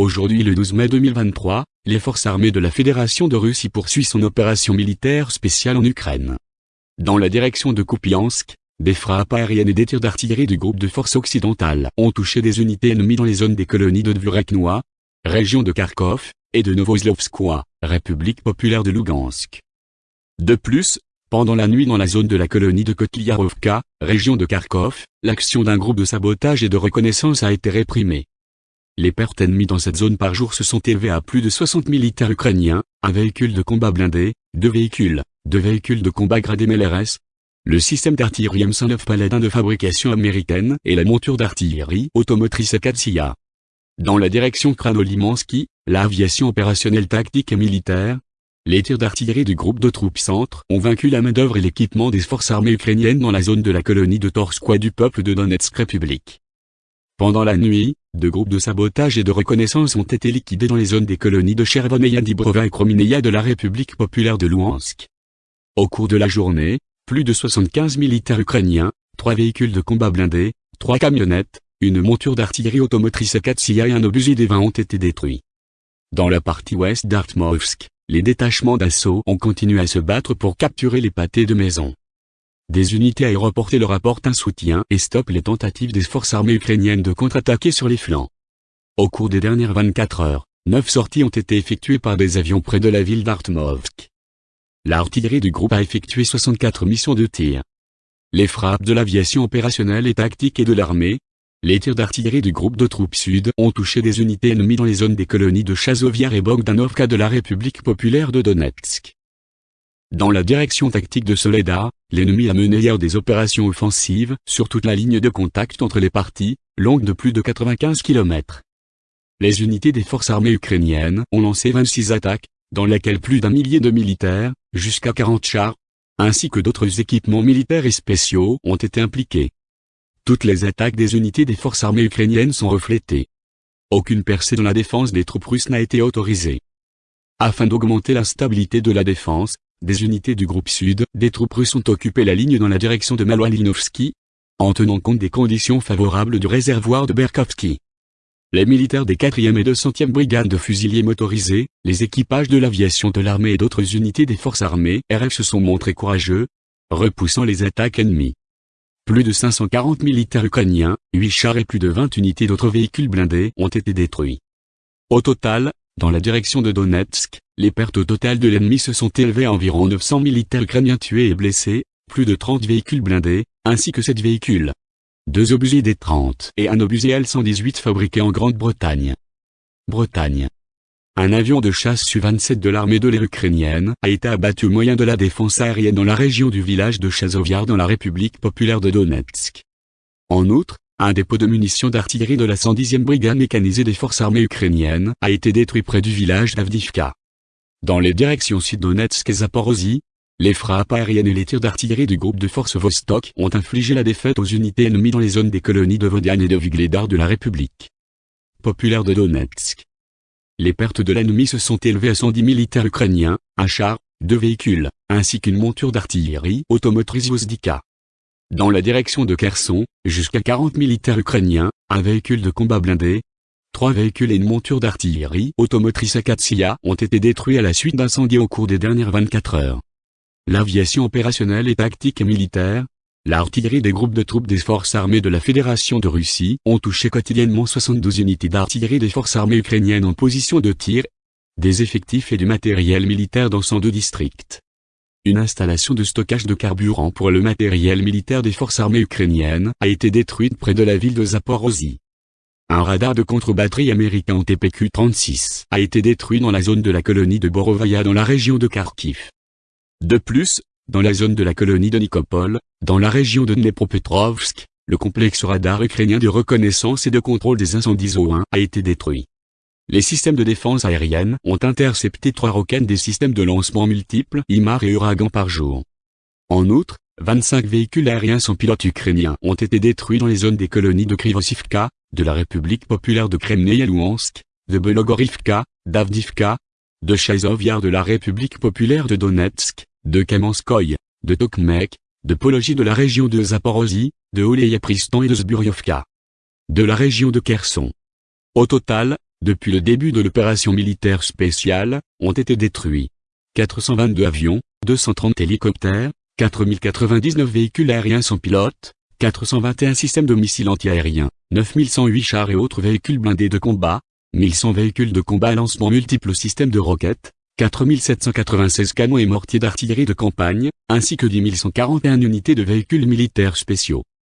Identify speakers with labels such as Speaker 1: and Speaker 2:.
Speaker 1: Aujourd'hui le 12 mai 2023, les forces armées de la Fédération de Russie poursuivent son opération militaire spéciale en Ukraine. Dans la direction de Kupiansk, des frappes aériennes et des tirs d'artillerie du groupe de forces occidentales ont touché des unités ennemies dans les zones des colonies de Dvureknoa, région de Kharkov, et de Novoslovskoye, République populaire de Lugansk. De plus, pendant la nuit dans la zone de la colonie de Kotliarovka, région de Kharkov, l'action d'un groupe de sabotage et de reconnaissance a été réprimée. Les pertes ennemies dans cette zone par jour se sont élevées à plus de 60 militaires ukrainiens, un véhicule de combat blindé, deux véhicules, deux véhicules de combat gradés MLRS, le système d'artillerie M109 Paladin de fabrication américaine et la monture d'artillerie automotrice Katsia. Dans la direction Kranolimansky, l'aviation opérationnelle tactique et militaire, les tirs d'artillerie du groupe de troupes centre ont vaincu la main-d'œuvre et l'équipement des forces armées ukrainiennes dans la zone de la colonie de Torskoye du peuple de Donetsk République. Pendant la nuit, deux groupes de sabotage et de reconnaissance ont été liquidés dans les zones des colonies de Chervoneia Dibrova et Kromineia de la République populaire de Louhansk. Au cours de la journée, plus de 75 militaires ukrainiens, trois véhicules de combat blindés, trois camionnettes, une monture d'artillerie automotrice Katsia et un obusier des 20 ont été détruits. Dans la partie ouest d'Artmovsk, les détachements d'assaut ont continué à se battre pour capturer les pâtés de maison. Des unités aéroportées leur apportent un soutien et stoppent les tentatives des forces armées ukrainiennes de contre-attaquer sur les flancs. Au cours des dernières 24 heures, neuf sorties ont été effectuées par des avions près de la ville d'Artmovsk. L'artillerie du groupe a effectué 64 missions de tir. Les frappes de l'aviation opérationnelle et tactique et de l'armée, les tirs d'artillerie du groupe de troupes sud ont touché des unités ennemies dans les zones des colonies de Chazoviar et Bogdanovka de la République populaire de Donetsk. Dans la direction tactique de Soledar, l'ennemi a mené hier des opérations offensives sur toute la ligne de contact entre les parties, longue de plus de 95 km. Les unités des forces armées ukrainiennes ont lancé 26 attaques, dans lesquelles plus d'un millier de militaires, jusqu'à 40 chars, ainsi que d'autres équipements militaires et spéciaux ont été impliqués. Toutes les attaques des unités des forces armées ukrainiennes sont reflétées. Aucune percée dans la défense des troupes russes n'a été autorisée. Afin d'augmenter la stabilité de la défense, des unités du groupe sud, des troupes russes ont occupé la ligne dans la direction de Maloalinovski, en tenant compte des conditions favorables du réservoir de Berkovski. Les militaires des 4e et 200e brigades de fusiliers motorisés, les équipages de l'aviation de l'armée et d'autres unités des forces armées RF se sont montrés courageux, repoussant les attaques ennemies. Plus de 540 militaires ukrainiens, 8 chars et plus de 20 unités d'autres véhicules blindés ont été détruits. Au total, dans la direction de Donetsk, les pertes au total de l'ennemi se sont élevées à environ 900 militaires ukrainiens tués et blessés, plus de 30 véhicules blindés, ainsi que 7 véhicules. Deux obusiers D-30 et un obusier L-118 fabriqués en Grande-Bretagne. Bretagne. Un avion de chasse Su-27 de l'armée de l'air ukrainienne a été abattu au moyen de la défense aérienne dans la région du village de Chazoviar dans la République populaire de Donetsk. En outre, un dépôt de munitions d'artillerie de la 110e brigade mécanisée des forces armées ukrainiennes a été détruit près du village d'Avdivka. Dans les directions sud-Donetsk et Zaporozhye, les frappes aériennes et les tirs d'artillerie du groupe de forces Vostok ont infligé la défaite aux unités ennemies dans les zones des colonies de Vodian et de Vigledar de la République populaire de Donetsk. Les pertes de l'ennemi se sont élevées à 110 militaires ukrainiens, un char, deux véhicules, ainsi qu'une monture d'artillerie automotrice Vozdika. Dans la direction de Kherson, jusqu'à 40 militaires ukrainiens, un véhicule de combat blindé, trois véhicules et une monture d'artillerie automotrice Akatsia ont été détruits à la suite d'incendies au cours des dernières 24 heures. L'aviation opérationnelle et tactique et militaire, L'artillerie des groupes de troupes des forces armées de la Fédération de Russie ont touché quotidiennement 72 unités d'artillerie des forces armées ukrainiennes en position de tir, des effectifs et du matériel militaire dans 102 districts. Une installation de stockage de carburant pour le matériel militaire des forces armées ukrainiennes a été détruite près de la ville de Zaporozhye. Un radar de contre-batterie américain en TPQ-36 a été détruit dans la zone de la colonie de Borovaya dans la région de Kharkiv. De plus, dans la zone de la colonie de Nikopol, dans la région de Dnepropetrovsk, le complexe radar ukrainien de reconnaissance et de contrôle des incendies O1 a été détruit. Les systèmes de défense aérienne ont intercepté trois roquettes des systèmes de lancement multiples IMAR et Uragan par jour. En outre, 25 véhicules aériens sans pilote ukrainiens ont été détruits dans les zones des colonies de Krivosivka, de la République populaire de Kremnaya Louhansk, de Belogorivka, d'Avdivka, de Chazovyar de la République populaire de Donetsk, de Kamenskoye, de Tokmek, de Pologie de la région de Zaporozhye, de Oleya-Pristan et de Zburyovka. De la région de Kherson. Au total, depuis le début de l'opération militaire spéciale, ont été détruits. 422 avions, 230 hélicoptères, 4099 véhicules aériens sans pilote, 421 systèmes de missiles antiaériens, 9108 chars et autres véhicules blindés de combat, 1100 véhicules de combat à lancement multiples systèmes de roquettes, 4796 canons et mortiers d'artillerie de campagne, ainsi que 10 141 unités de véhicules militaires spéciaux.